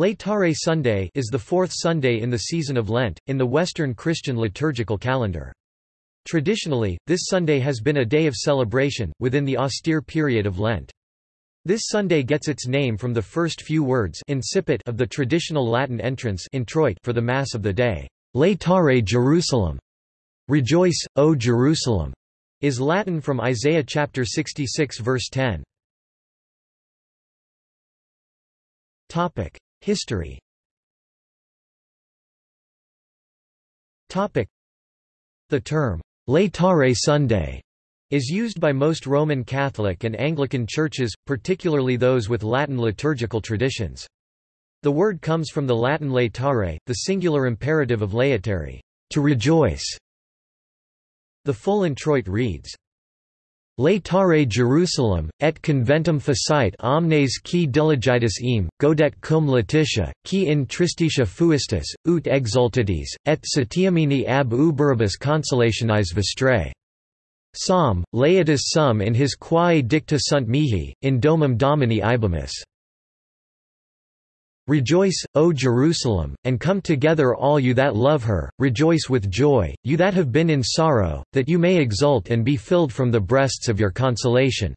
Laetare Sunday is the fourth Sunday in the season of Lent, in the Western Christian liturgical calendar. Traditionally, this Sunday has been a day of celebration, within the austere period of Lent. This Sunday gets its name from the first few words of the traditional Latin entrance introit for the Mass of the day. Laetare Jerusalem. Rejoice, O Jerusalem, is Latin from Isaiah chapter 66 verse 10. Topic: History The term, Laetare Sunday, is used by most Roman Catholic and Anglican churches, particularly those with Latin liturgical traditions. The word comes from the Latin laetare, the singular imperative of laetare, to rejoice. The full introit reads, Laetare Jerusalem, et conventum facite omnes qui diligitis eam, gaudete cum laetitia, qui in tristitia fuistis, ut exultatis, et satiamini ab uberibus consolationis vestrae. Psalm, laetus sum in his quae dicta sunt mihi, in domum domini ibemus. Rejoice, O Jerusalem, and come together all you that love her, rejoice with joy, you that have been in sorrow, that you may exult and be filled from the breasts of your consolation.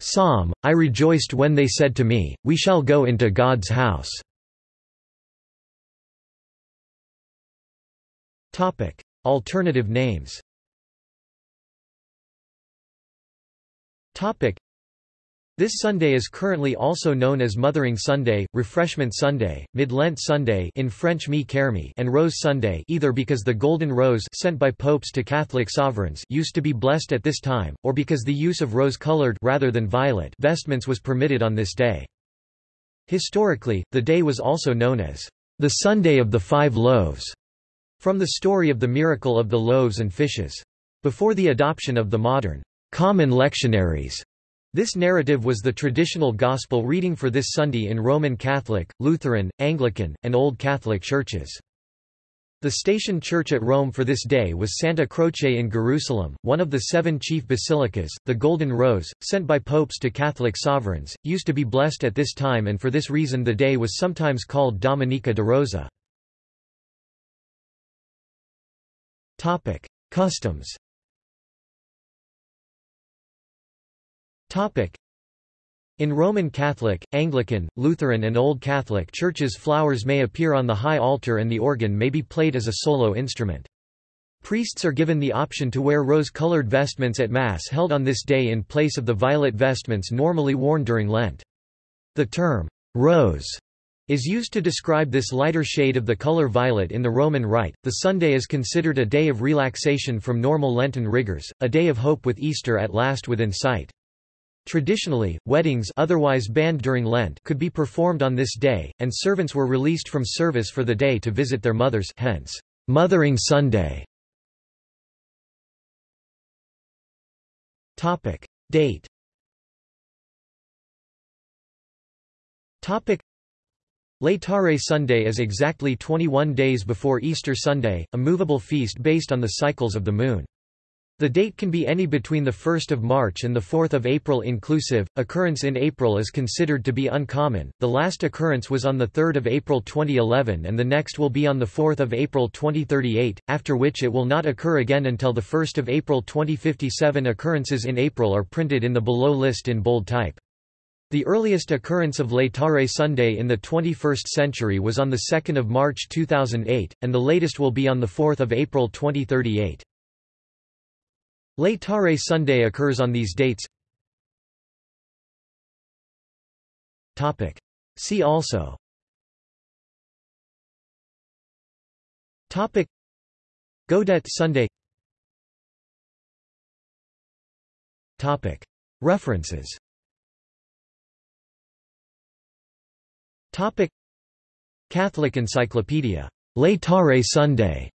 Psalm, I rejoiced when they said to me, We shall go into God's house. Alternative names this Sunday is currently also known as Mothering Sunday, Refreshment Sunday, Mid-Lent Sunday in French Mi-Carême and Rose Sunday either because the golden rose sent by popes to Catholic sovereigns used to be blessed at this time, or because the use of rose-colored rather than violet vestments was permitted on this day. Historically, the day was also known as the Sunday of the Five Loaves, from the story of the miracle of the loaves and fishes. Before the adoption of the modern common lectionaries, this narrative was the traditional gospel reading for this Sunday in Roman Catholic, Lutheran, Anglican, and Old Catholic churches. The station church at Rome for this day was Santa Croce in Jerusalem, one of the seven chief basilicas. The Golden Rose, sent by popes to Catholic sovereigns, used to be blessed at this time and for this reason the day was sometimes called Dominica de Rosa. Customs In Roman Catholic, Anglican, Lutheran and Old Catholic churches flowers may appear on the high altar and the organ may be played as a solo instrument. Priests are given the option to wear rose-colored vestments at Mass held on this day in place of the violet vestments normally worn during Lent. The term, rose, is used to describe this lighter shade of the color violet in the Roman Rite. The Sunday is considered a day of relaxation from normal Lenten rigors, a day of hope with Easter at last within sight. Traditionally, weddings otherwise banned during Lent could be performed on this day, and servants were released from service for the day to visit their mothers hence, Mothering Sunday. Date Laetare Sunday is exactly 21 days before Easter Sunday, a movable feast based on the cycles of the moon. The date can be any between 1 March and 4 April inclusive. Occurrence in April is considered to be uncommon. The last occurrence was on the 3 April 2011 and the next will be on the 4 April 2038, after which it will not occur again until the 1 April 2057. Occurrences in April are printed in the below list in bold type. The earliest occurrence of Laetare Sunday in the 21st century was on 2 March 2008, and the latest will be on 4 April 2038. Laetare Sunday occurs on these dates. See also. Topic. Gaudete Sunday. Topic. References. Topic. Catholic Encyclopedia. Laetare Sunday